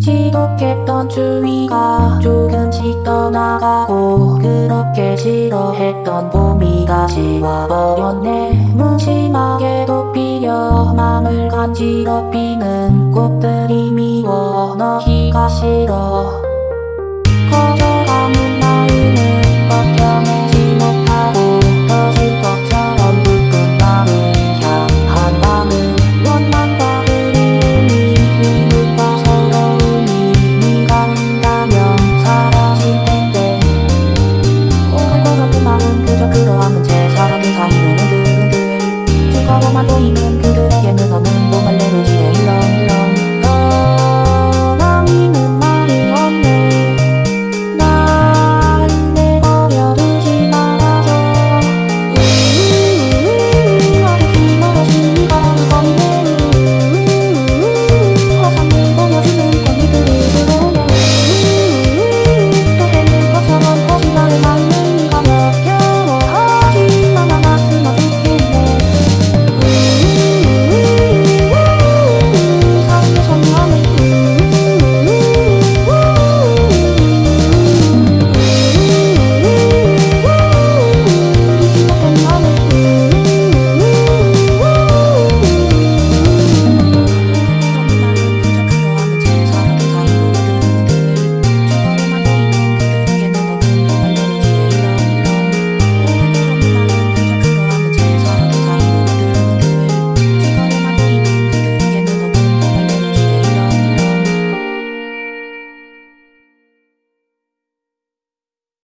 지독했던 추위가 조금씩 떠나가고 그렇게 싫어했던 봄이 다시 와버렸네. 무심하게 도 피려 맘을 간지럽히는 꽃들